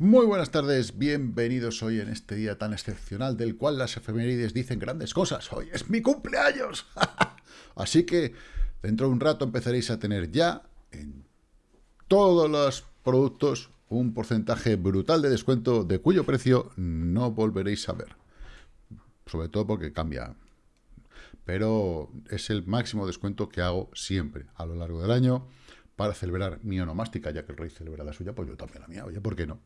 Muy buenas tardes, bienvenidos hoy en este día tan excepcional del cual las efemérides dicen grandes cosas. Hoy es mi cumpleaños. Así que dentro de un rato empezaréis a tener ya en todos los productos un porcentaje brutal de descuento de cuyo precio no volveréis a ver. Sobre todo porque cambia. Pero es el máximo descuento que hago siempre a lo largo del año para celebrar mi onomástica, ya que el rey celebra la suya, pues yo también la mía, oye, ¿por qué no?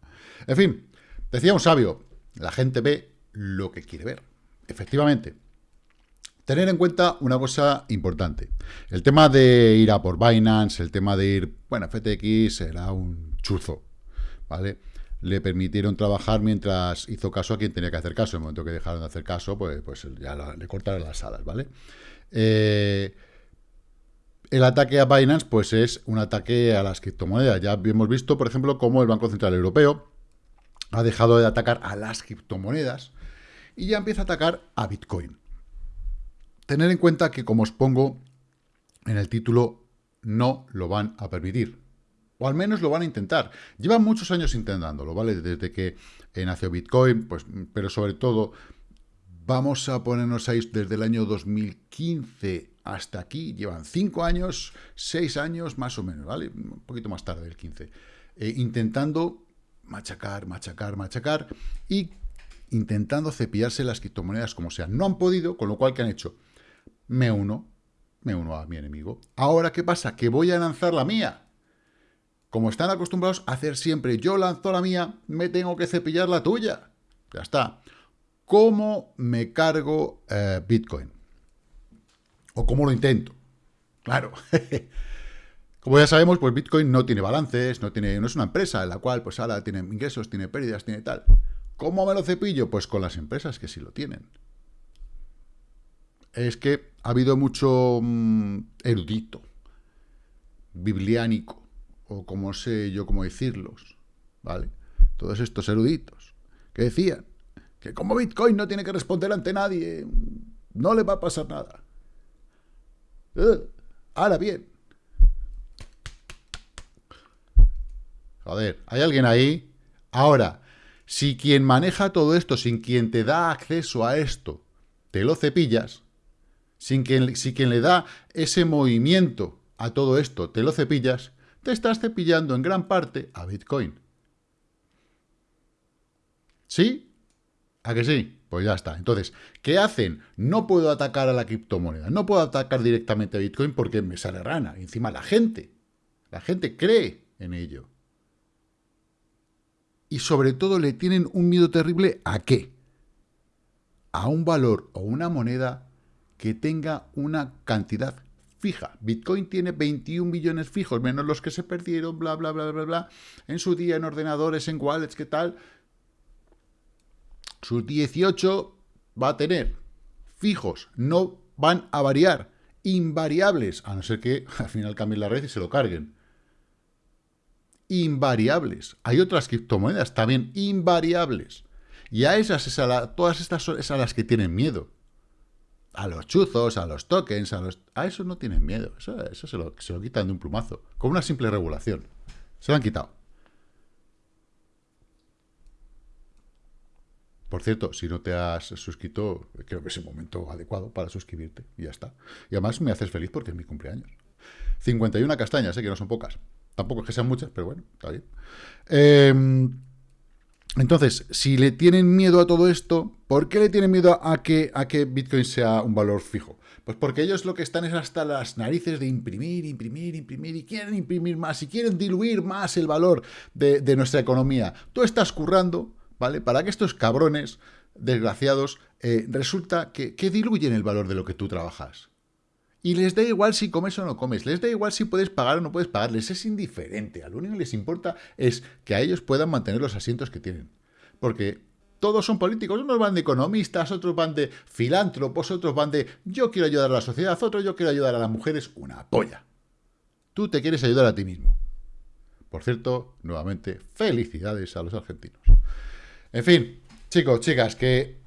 En fin, decía un sabio, la gente ve lo que quiere ver. Efectivamente, tener en cuenta una cosa importante. El tema de ir a por Binance, el tema de ir, bueno, FTX era un chuzo, ¿vale? Le permitieron trabajar mientras hizo caso a quien tenía que hacer caso. En el momento que dejaron de hacer caso, pues, pues ya le cortaron las alas, ¿vale? Eh, el ataque a Binance, pues es un ataque a las criptomonedas. Ya hemos visto, por ejemplo, cómo el Banco Central Europeo ha dejado de atacar a las criptomonedas y ya empieza a atacar a Bitcoin. Tener en cuenta que, como os pongo en el título, no lo van a permitir. O al menos lo van a intentar. Llevan muchos años intentándolo, ¿vale? Desde que nació Bitcoin, pues, pero sobre todo, vamos a ponernos ahí desde el año 2015 hasta aquí llevan cinco años, seis años más o menos, ¿vale? Un poquito más tarde, el 15. Eh, intentando machacar, machacar, machacar y intentando cepillarse las criptomonedas como sea. No han podido, con lo cual, ¿qué han hecho? Me uno, me uno a mi enemigo. Ahora, ¿qué pasa? Que voy a lanzar la mía. Como están acostumbrados a hacer siempre, yo lanzo la mía, me tengo que cepillar la tuya. Ya está. ¿Cómo me cargo eh, Bitcoin? ¿O cómo lo intento? Claro. Como ya sabemos, pues Bitcoin no tiene balances, no, tiene, no es una empresa en la cual pues ahora tiene ingresos, tiene pérdidas, tiene tal. ¿Cómo me lo cepillo? Pues con las empresas que sí lo tienen. Es que ha habido mucho mm, erudito, bibliánico, o como sé yo cómo decirlos, ¿vale? Todos estos eruditos que decían que como Bitcoin no tiene que responder ante nadie, no le va a pasar nada. Eh, ahora bien. Joder, ¿hay alguien ahí? Ahora, si quien maneja todo esto, sin quien te da acceso a esto, te lo cepillas, sin quien, si quien le da ese movimiento a todo esto, te lo cepillas, te estás cepillando en gran parte a Bitcoin. ¿Sí? ¿A que sí? Pues ya está. Entonces, ¿qué hacen? No puedo atacar a la criptomoneda, no puedo atacar directamente a Bitcoin porque me sale rana. Encima la gente, la gente cree en ello. Y sobre todo le tienen un miedo terrible a qué? A un valor o una moneda que tenga una cantidad fija. Bitcoin tiene 21 millones fijos, menos los que se perdieron, bla, bla, bla, bla, bla, en su día en ordenadores, en wallets, ¿qué tal? sus 18 va a tener fijos, no van a variar, invariables, a no ser que al final cambien la red y se lo carguen. Invariables. Hay otras criptomonedas también invariables. Y a esas, es a todas estas son a las que tienen miedo. A los chuzos, a los tokens, a los... A eso no tienen miedo. Eso, eso se, lo, se lo quitan de un plumazo. Con una simple regulación. Se lo han quitado. Por cierto, si no te has suscrito, creo que es el momento adecuado para suscribirte y ya está. Y además me haces feliz porque es mi cumpleaños. 51 castañas, sé que no son pocas. Tampoco es que sean muchas, pero bueno, está bien. Em, entonces, si le tienen miedo a todo esto, ¿por qué le tienen miedo a que, a que Bitcoin sea un valor fijo? Pues porque ellos lo que están es hasta las narices de imprimir, imprimir, imprimir, y quieren imprimir más, y quieren diluir más el valor de, nuestra economía. Tú estás currando, ¿vale? Para que estos cabrones desgraciados eh, resulta que, diluyen el valor de lo que tú trabajas. Y les da igual si comes o no comes, les da igual si puedes pagar o no puedes pagar, les es indiferente. A lo único que les importa es que a ellos puedan mantener los asientos que tienen. Porque todos son políticos, unos van de economistas, otros van de filántropos, otros van de yo quiero ayudar a la sociedad, otros yo quiero ayudar a las mujeres, una polla. Tú te quieres ayudar a ti mismo. Por cierto, nuevamente, felicidades a los argentinos. En fin, chicos, chicas, que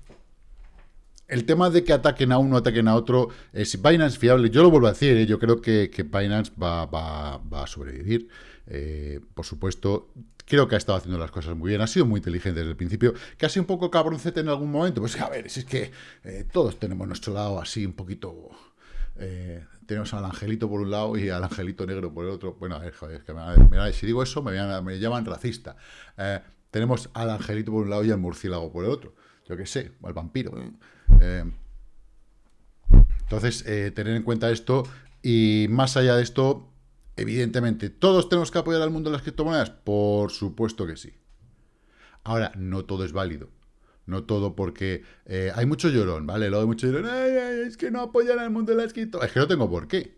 el tema de que ataquen a uno, ataquen a otro, es Binance fiable. Yo lo vuelvo a decir, ¿eh? yo creo que, Binance va, a sobrevivir. Eh, por supuesto, creo que ha estado haciendo las cosas muy bien, ha sido muy inteligente desde el principio, que ha sido un poco cabroncete en algún momento. Pues a ver, si es que eh, todos tenemos nuestro lado así un poquito... tenemos al angelito por un lado y al angelito negro por el otro. Bueno, a ver, joder, es que si digo eso me, me llaman racista. tenemos al angelito por un lado y al murciélago por el otro yo qué sé, al vampiro. Eh, entonces, eh, tener en cuenta esto y más allá de esto, evidentemente, ¿todos tenemos que apoyar al mundo de las criptomonedas? Por supuesto que sí. Ahora, no todo es válido. No todo porque eh, hay mucho llorón, ¿vale? Luego hay mucho llorón, es que no apoyan al mundo de las criptomonedas. Es que no tengo por qué.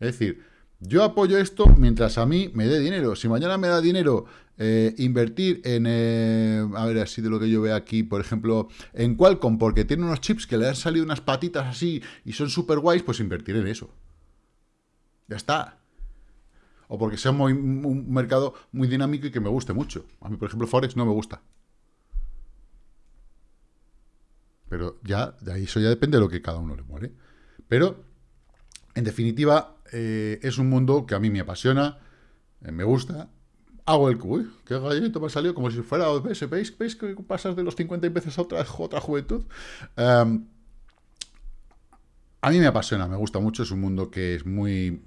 Es decir, yo apoyo esto mientras a mí me dé dinero. Si mañana me da dinero eh, invertir en, eh, a ver, así de lo que yo veo aquí, por ejemplo, en Qualcomm, porque tiene unos chips que le han salido unas patitas así y son súper guays, pues invertir en eso. Ya está. O porque sea un mercado muy dinámico y que me guste mucho. A mí, por ejemplo, Forex no me gusta. Pero ya, de ahí eso ya depende de lo que cada uno le muere. Pero, en definitiva, eh, es un mundo que a mí me apasiona, eh, me gusta. Hago el uy, qué gallito me ha salido, como si fuera, ¿veis, veis, veis que pasas de los 50 veces a otra, otra juventud? Em, a mí me apasiona, me gusta mucho, es un mundo que es muy,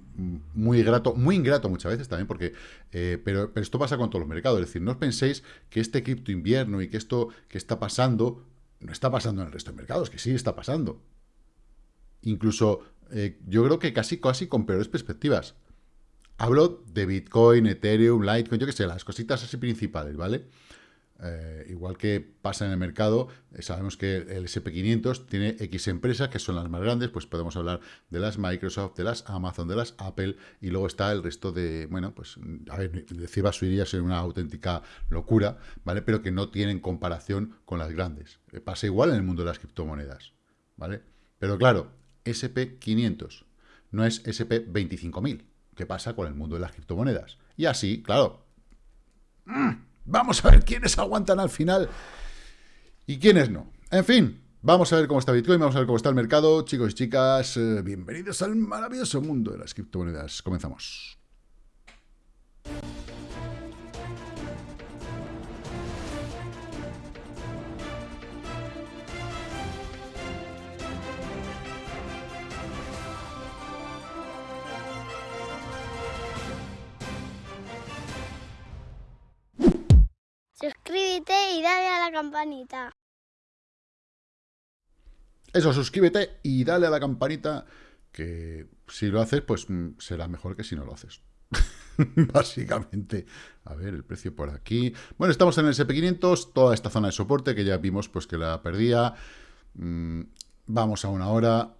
muy grato, muy ingrato muchas veces también, porque, eh, pero, pero, esto pasa con todos los mercados, es decir, no os penséis que este cripto invierno y que esto que está pasando, no está pasando en el resto de mercados, que sí está pasando. Incluso eh, yo creo que casi, casi con peores perspectivas. Hablo de Bitcoin, Ethereum, Litecoin, yo qué sé, las cositas así principales, ¿vale? Eh, igual que pasa en el mercado, eh, sabemos que el SP500 tiene X empresas que son las más grandes, pues podemos hablar de las Microsoft, de las Amazon, de las Apple, y luego está el resto de, bueno, pues, a ver, decir basuría es una auténtica locura, ¿vale? Pero que no tienen comparación con las grandes. pasa igual en el mundo de las criptomonedas, ¿vale? Pero claro, SP500, no es SP25000. ¿Qué pasa con el mundo de las criptomonedas? Y así, claro, mm, vamos a ver quiénes aguantan al final y quiénes no. En fin, vamos a ver cómo está Bitcoin, vamos a ver cómo está el mercado. Chicos y chicas, eh, bienvenidos al maravilloso mundo de las criptomonedas. Comenzamos. Y dale a la campanita. Eso, suscríbete y dale a la campanita, que si lo haces, pues mm, será mejor que si no lo haces. Básicamente. A ver, el precio por aquí. Bueno, estamos en el SP500, toda esta zona de soporte que ya vimos pues que la perdía. Mm, vamos a una hora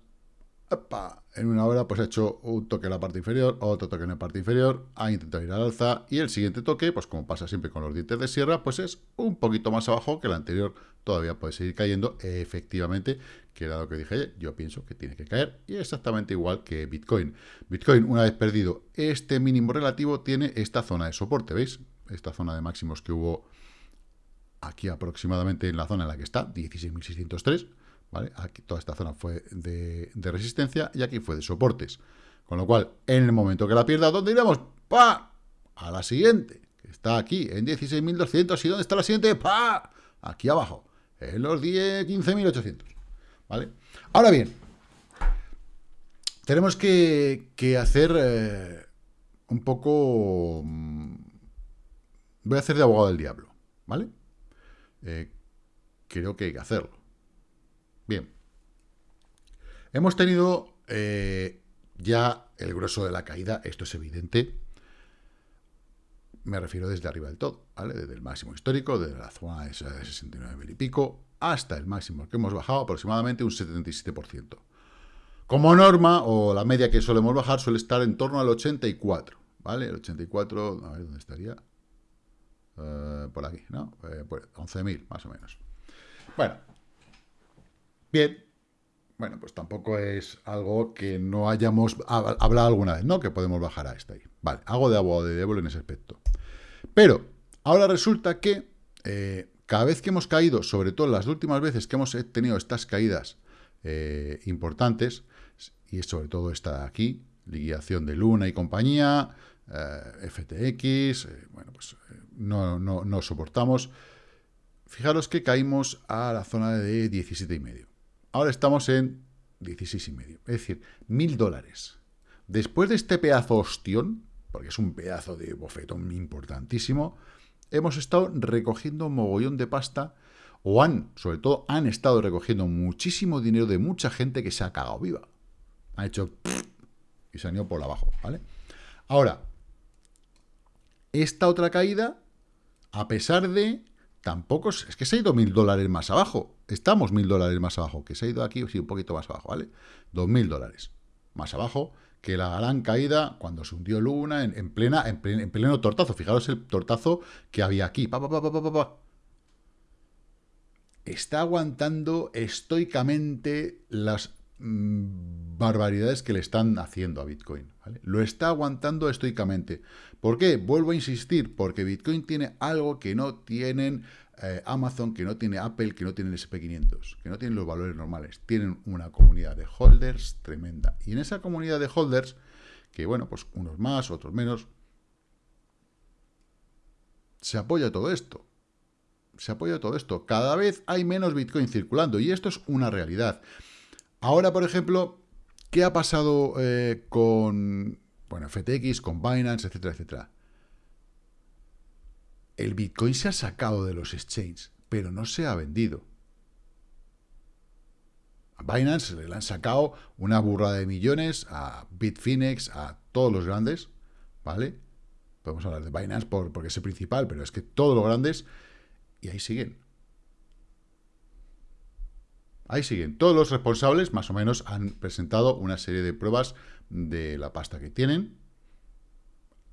en una hora pues ha hecho un toque en la parte inferior, otro toque en la parte inferior, ha intentado ir al alza y el siguiente toque, pues como pasa siempre con los dientes de sierra, pues es un poquito más abajo que el anterior, todavía puede seguir cayendo, efectivamente, que era lo que dije yo pienso que tiene que caer y exactamente igual que Bitcoin. Bitcoin, una vez perdido este mínimo relativo, tiene esta zona de soporte, ¿veis? Esta zona de máximos que hubo aquí aproximadamente en la zona en la que está, 16.603, Aquí toda esta zona fue de, resistencia y aquí fue de soportes. Con lo cual, en el momento que la pierda, ¿dónde iremos? ¡Pa! A la siguiente, que está aquí, en 16.200. ¿Y dónde está la siguiente? ¡Pa! Aquí abajo, en los 15.800. ¿Vale? Ahora bien, tenemos que, hacer eh, un poco... Mm, voy a hacer de abogado del diablo, ¿vale? Eh, creo que hay que hacerlo. Hemos tenido eh, ya el grueso de la caída, esto es evidente. Me refiero desde arriba del todo, ¿vale? Desde el máximo histórico, desde la zona de 69 mil y pico, hasta el máximo que hemos bajado aproximadamente un 77%. Como norma, o la media que solemos bajar, suele estar en torno al 84, ¿vale? El 84, a ver, ¿dónde estaría? Eh, por aquí, ¿no? Eh, 11.000, más o menos. Bueno, Bien, bueno, pues tampoco es algo que no hayamos hablado alguna vez, ¿no? Que podemos bajar a esta ahí. Vale, hago de abogado de diablo en ese aspecto. Pero ahora resulta que eh, cada vez que hemos caído, sobre todo las últimas veces que hemos tenido estas caídas eh, importantes, y sobre todo está aquí, liquidación de Luna y compañía, eh, FTX, bueno, pues no, no, no soportamos. Fijaros que caímos a la zona de 17,5. Ahora estamos en 16,5. Es decir, mil dólares. Después de este pedazo ostión, porque es un pedazo de bofetón importantísimo, hemos estado recogiendo un mogollón de pasta, o han, sobre todo, han estado recogiendo muchísimo dinero de mucha gente que se ha cagado viva. Ha hecho y se han ido por abajo, ¿vale? Ahora, esta otra caída, a pesar de, tampoco, es que se ha ido mil dólares más abajo. Estamos mil dólares más abajo, que se ha ido aquí, sí, un poquito más abajo, ¿vale? Dos mil dólares más abajo que la gran caída cuando se hundió Luna en, plena, en, pleno tortazo. Fijaros el tortazo que había aquí. Está aguantando estoicamente las barbaridades que le están haciendo a Bitcoin. Lo está aguantando estoicamente. ¿Por qué? Vuelvo a insistir, porque Bitcoin tiene algo que no tienen eh, Amazon, que no tiene Apple, que no tienen SP500, que no tienen los valores normales. Tienen una comunidad de holders tremenda. Y en esa comunidad de holders, que bueno, pues unos más, otros menos, se apoya todo esto. Se apoya todo esto. Cada vez hay menos Bitcoin circulando y esto es una realidad. Ahora, por ejemplo, ¿qué ha pasado eh, con bueno, FTX, con Binance, etcétera, etcétera? el Bitcoin se ha sacado de los exchanges, pero no se ha vendido. A Binance le han sacado una burrada de millones, a Bitfinex, a todos los grandes, ¿vale? Podemos hablar de Binance porque es el principal, pero es que todos los grandes, y ahí siguen. Ahí siguen. Todos los responsables, más o menos, han presentado una serie de pruebas de la pasta que tienen.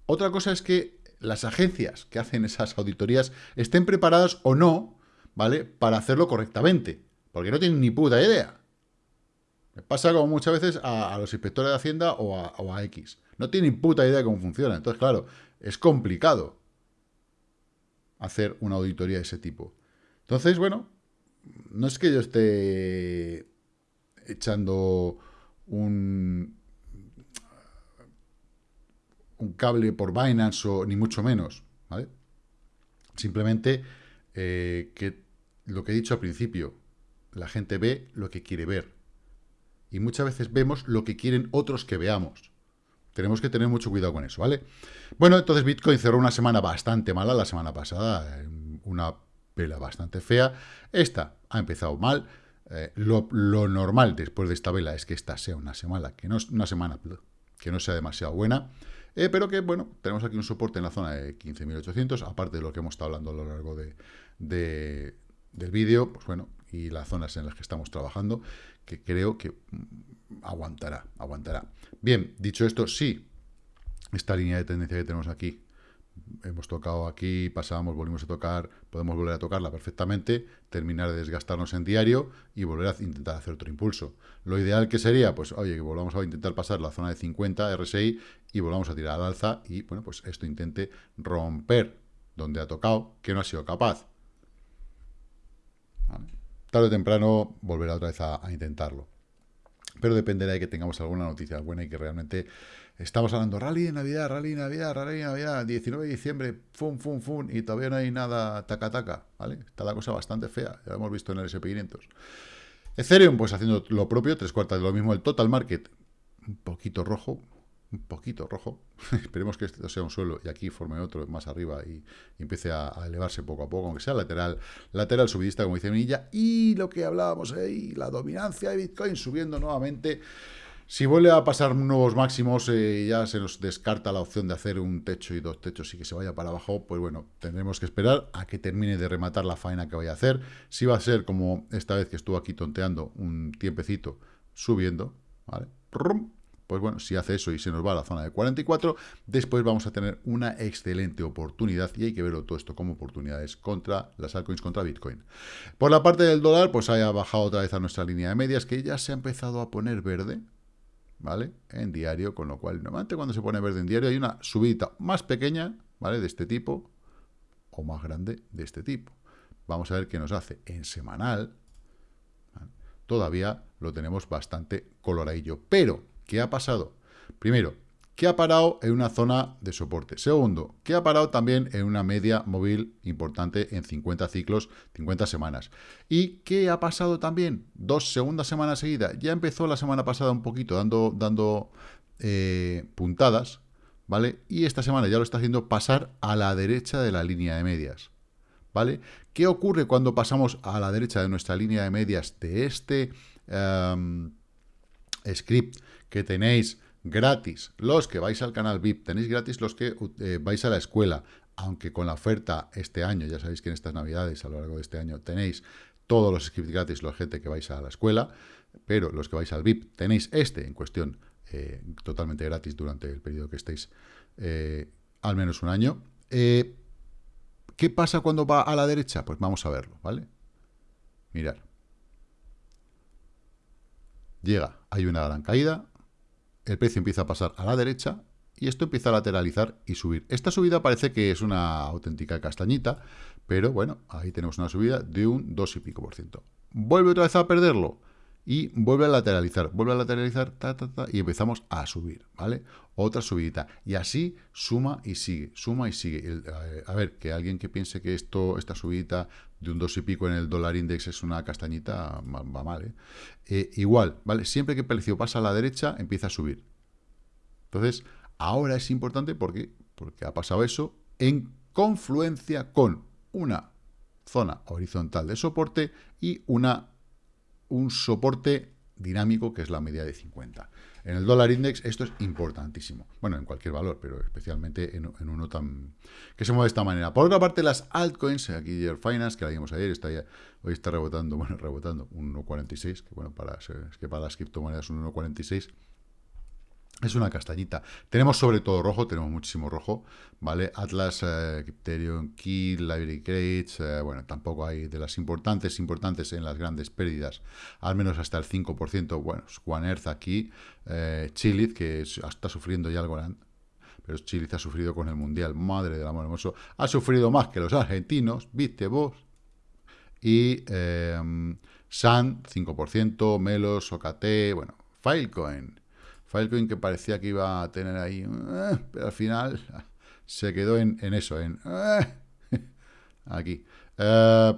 Otra cosa es que las agencias que hacen esas auditorías estén preparadas o no, ¿vale? Para hacerlo correctamente, porque no tienen ni puta idea. Me pasa como muchas veces a, los inspectores de Hacienda o a, X. No tienen puta idea de cómo funciona. Entonces, claro, es complicado hacer una auditoría de ese tipo. Entonces, bueno, no es que yo esté echando un, un cable por Binance o ni mucho menos, ¿vale? Simplemente eh, que lo que he dicho al principio, la gente ve lo que quiere ver. Y muchas veces vemos lo que quieren otros que veamos. Tenemos que tener mucho cuidado con eso, ¿vale? Bueno, entonces Bitcoin cerró una semana bastante mala la semana pasada, una vela bastante fea. Esta ha empezado mal. Eh, lo, normal después de esta vela es que esta sea una semana que no, una semana que no sea demasiado buena. Eh, pero que, bueno, tenemos aquí un soporte en la zona de 15.800, aparte de lo que hemos estado hablando a lo largo de, del vídeo, pues bueno, y las zonas en las que estamos trabajando, que creo que aguantará, aguantará. Bien, dicho esto, sí, esta línea de tendencia que tenemos aquí hemos tocado aquí, pasamos, volvimos a tocar, podemos volver a tocarla perfectamente, terminar de desgastarnos en diario y volver a intentar hacer otro impulso. Lo ideal que sería, pues, oye, que volvamos a intentar pasar la zona de 50 RSI y volvamos a tirar al alza y, bueno, pues esto intente romper donde ha tocado, que no ha sido capaz. Tarde o temprano volverá otra vez a intentarlo. Pero dependerá de que tengamos alguna noticia buena y que realmente Estamos hablando rally de Navidad, rally de Navidad, rally de Navidad, 19 de diciembre, fum, fum, fum, y todavía no hay nada taca, taca, ¿vale? Está la cosa bastante fea, ya lo hemos visto en el SP500. Ethereum, pues haciendo lo propio, tres cuartas de lo mismo. El total market, un poquito rojo, un poquito rojo. Esperemos que esto sea un suelo y aquí forme otro más arriba y, empiece a, elevarse poco a poco, aunque sea lateral, lateral subidista, como dice Minilla. Y lo que hablábamos ahí, la dominancia de Bitcoin subiendo nuevamente. Si vuelve a pasar nuevos máximos, eh, ya se nos descarta la opción de hacer un techo y dos techos y que se vaya para abajo, pues bueno, tendremos que esperar a que termine de rematar la faena que vaya a hacer. Si va a ser como esta vez que estuvo aquí tonteando un tiempecito subiendo, ¿vale? Pues bueno, si hace eso y se nos va a la zona de 44, después vamos a tener una excelente oportunidad y hay que verlo todo esto como oportunidades contra las altcoins, contra Bitcoin. Por la parte del dólar, pues haya bajado otra vez a nuestra línea de medias que ya se ha empezado a poner verde, ¿vale? En diario, con lo cual, normalmente cuando se pone verde en diario hay una subida más pequeña, ¿vale? De este tipo, o más grande de este tipo. Vamos a ver qué nos hace en semanal. todavía lo tenemos bastante coloradillo. Pero, ¿qué ha pasado? Primero, ¿qué ha parado en una zona de soporte. Segundo, ¿qué ha parado también en una media móvil importante en 50 ciclos, 50 semanas. ¿Y qué ha pasado también? Dos segundas semanas seguidas. Ya empezó la semana pasada un poquito dando, dando eh, puntadas, ¿vale? Y esta semana ya lo está haciendo pasar a la derecha de la línea de medias. ¿vale? ¿Qué ocurre cuando pasamos a la derecha de nuestra línea de medias de este em, script que tenéis gratis? Los que vais al canal VIP, tenéis gratis los que eh, vais a la escuela, aunque con la oferta este año, ya sabéis que en estas navidades, a lo largo de este año, tenéis todos los scripts gratis, los gente que vais a la escuela, pero los que vais al VIP tenéis este en cuestión eh, totalmente gratis durante el periodo que estéis eh, al menos un año. ¿Qué pasa cuando va a la derecha? Pues vamos a verlo, ¿vale? Mirad. Llega, hay una gran caída, el precio empieza a pasar a la derecha y esto empieza a lateralizar y subir. Esta subida parece que es una auténtica castañita, pero bueno, ahí tenemos una subida de un 2 y pico por ciento. ¿Vuelve otra vez a perderlo? y vuelve a lateralizar, vuelve a lateralizar, ta, ta, ta, y empezamos a subir, ¿vale? Otra subidita. Y así suma y sigue, suma y sigue. Eh, a ver, que alguien que piense que esto, esta subidita de un 2 y pico en el dólar index es una castañita, va mal, ¿eh? ¿eh? Igual, ¿vale? Siempre que el precio pasa a la derecha, empieza a subir. Entonces, ahora es importante porque, porque ha pasado eso en confluencia con una zona horizontal de soporte y una un soporte dinámico que es la media de 50. En el dólar index esto es importantísimo. Bueno, en cualquier valor, pero especialmente en, uno tan que se mueve de esta manera. Por otra parte, las altcoins, aquí Year Finance, que la vimos ayer, hoy está rebotando, bueno, rebotando un 1.46, que bueno, para, es que para las criptomonedas un 1.46 es una castañita. Tenemos sobre todo rojo, tenemos muchísimo rojo, ¿vale? Atlas, eh, Ethereum, Key, Library Crates, eh, bueno, tampoco hay de las importantes, importantes en las grandes pérdidas, al menos hasta el 5%, bueno, One Earth aquí, eh, Chilith, que está sufriendo ya algo, pero Chilith ha sufrido con el Mundial, madre del amor hermoso, ha sufrido más que los argentinos, viste vos, y eh, Sun, 5%, Melos, OKT, bueno, Filecoin, Filecoin que parecía que iba a tener ahí, eh, pero al final se quedó en, eso, en eh, aquí. Uh,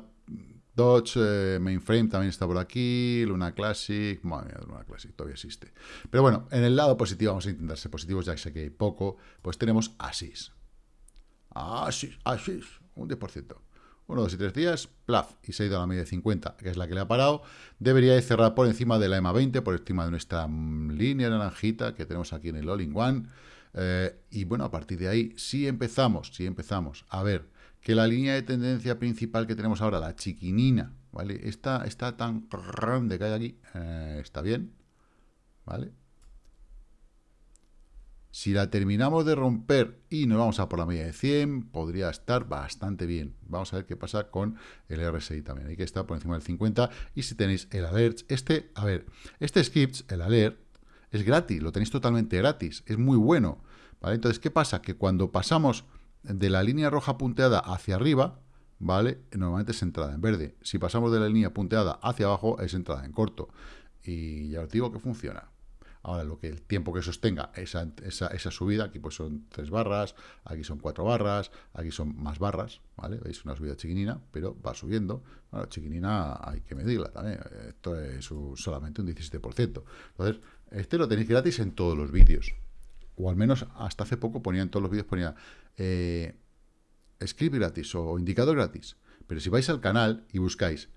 Dodge Mainframe también está por aquí, Luna Classic, madre mía, Luna Classic todavía existe. Pero bueno, en el lado positivo vamos a intentar ser positivos, ya que sé que hay poco, pues tenemos Asis. Asis, Asis, un 10%. Uno, dos y tres días, plaf, y se ha ido a la media de 50, que es la que le ha parado. Debería de cerrar por encima de la EMA 20, por encima de nuestra mm, línea naranjita que tenemos aquí en el All-in-One. Eh, y bueno, a partir de ahí, si empezamos, si empezamos a ver que la línea de tendencia principal que tenemos ahora, la chiquinina, ¿vale? Está, está tan grande que hay aquí, eh, está bien, ¿vale? Si la terminamos de romper y nos vamos a por la media de 100, podría estar bastante bien. Vamos a ver qué pasa con el RSI también. Hay que estar por encima del 50. Y si tenéis el alert, este, a ver, este script, el alert, es gratis, lo tenéis totalmente gratis, es muy bueno. ¿vale? Entonces, ¿qué pasa? Que cuando pasamos de la línea roja punteada hacia arriba, ¿vale? Normalmente es entrada en verde. Si pasamos de la línea punteada hacia abajo, es entrada en corto. Y ya os digo que funciona. Ahora, lo que el tiempo que sostenga esa, esa, subida, aquí pues son tres barras, aquí son cuatro barras, aquí son más barras, ¿vale? Veis una subida chiquinina, pero va subiendo. Bueno, chiquinina hay que medirla también. Esto es solamente un 17%. Entonces, este lo tenéis gratis en todos los vídeos. O al menos hasta hace poco ponía en todos los vídeos, ponía eh, script gratis o indicador gratis. Pero si vais al canal y buscáis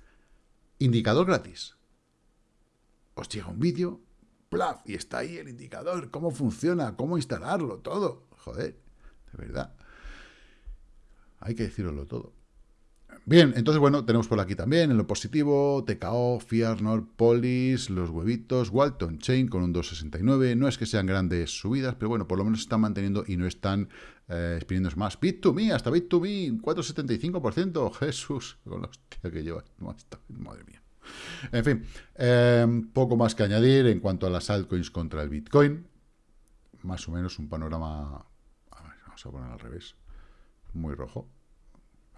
indicador gratis, os llega un vídeo y está ahí el indicador, cómo funciona, cómo instalarlo, todo. Joder, de verdad. Hay que decirlo todo. Bien, entonces, bueno, tenemos por aquí también, en lo positivo, TKO, Fiat, Polis, los huevitos, Walton Chain con un 269. No es que sean grandes subidas, pero bueno, por lo menos se están manteniendo y no están eh, más. Bit2Me, hasta Bit2Me, 4,75%. Jesús, con los tíos que lleva. Madre mía. En fin, em, poco más que añadir en cuanto a las altcoins contra el Bitcoin. Más o menos un panorama... Vamos a poner al revés. Muy rojo.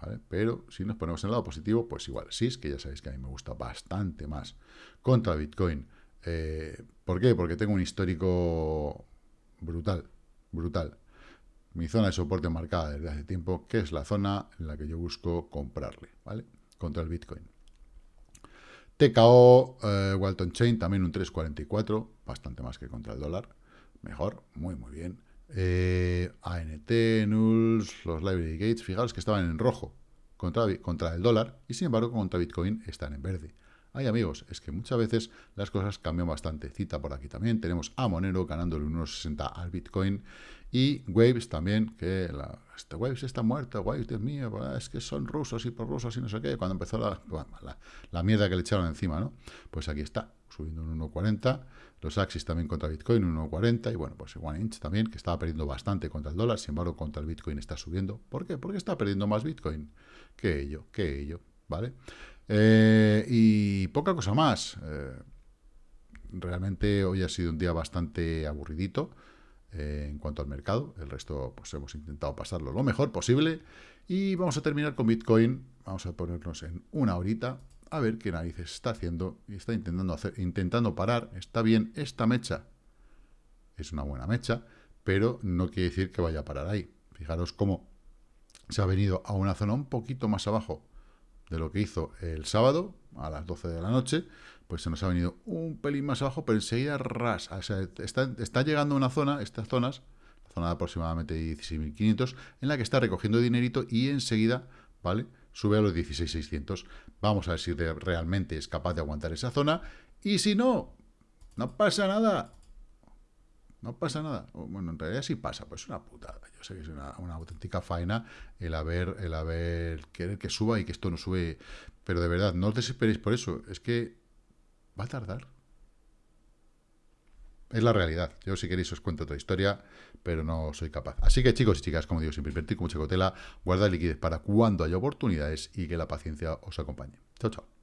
¿vale? Pero si nos ponemos en el lado positivo, pues igual SIS, que ya sabéis que a mí me gusta bastante más contra Bitcoin. Eh, ¿Por qué? Porque tengo un histórico brutal, brutal. Mi zona de soporte marcada desde hace tiempo, que es la zona en la que yo busco comprarle, ¿vale? Contra el Bitcoin. TKO, eh, Walton Chain, también un 3.44, bastante más que contra el dólar. Mejor, muy, muy bien. Eh, ANT, Nulls, los Library Gates, fijaros que estaban en rojo contra, contra el dólar y sin embargo contra Bitcoin están en verde. Ay, amigos, es que muchas veces las cosas cambian bastante. Cita por aquí también. Tenemos a Monero ganándole unos 60 al Bitcoin. Y Waves también, que la, este Waves está muerto, Waves, Dios mío, es que son rusos y por rusos y no sé qué. Cuando empezó la, la, mierda que le echaron encima, ¿no? Pues aquí está, subiendo un 1.40. Los Axis también contra Bitcoin, un 1.40. Y bueno, pues One Inch también, que estaba perdiendo bastante contra el dólar. Sin embargo, contra el Bitcoin está subiendo. ¿Por qué? Porque está perdiendo más Bitcoin que ello, que ello, ¿vale? Eh, y poca cosa más. Eh, realmente hoy ha sido un día bastante aburridito eh, en cuanto al mercado. El resto, pues hemos intentado pasarlo lo mejor posible. Y vamos a terminar con Bitcoin. Vamos a ponernos en una horita a ver qué narices está haciendo y está intentando hacer, intentando parar. Está bien esta mecha. Es una buena mecha, pero no quiere decir que vaya a parar ahí. Fijaros cómo se ha venido a una zona un poquito más abajo de lo que hizo el sábado, a las 12 de la noche, pues se nos ha venido un pelín más abajo, pero enseguida ras. Está, está llegando a una zona, estas zonas, zona de aproximadamente 16.500, en la que está recogiendo dinerito y enseguida, ¿vale? Sube a los 16.600. Vamos a ver si realmente es capaz de aguantar esa zona. Y si no, no pasa nada. No pasa nada. Bueno, en realidad sí pasa, pues es una putada. Yo sé que es una, auténtica faena el haber, el haber, querer que suba y que esto no sube. Pero de verdad, no os desesperéis por eso. Es que va a tardar. Es la realidad. Yo si queréis os cuento otra historia, pero no soy capaz. Así que chicos y chicas, como digo, siempre invertir con mucha cautela, guardar liquidez para cuando haya oportunidades y que la paciencia os acompañe. Chao, chao.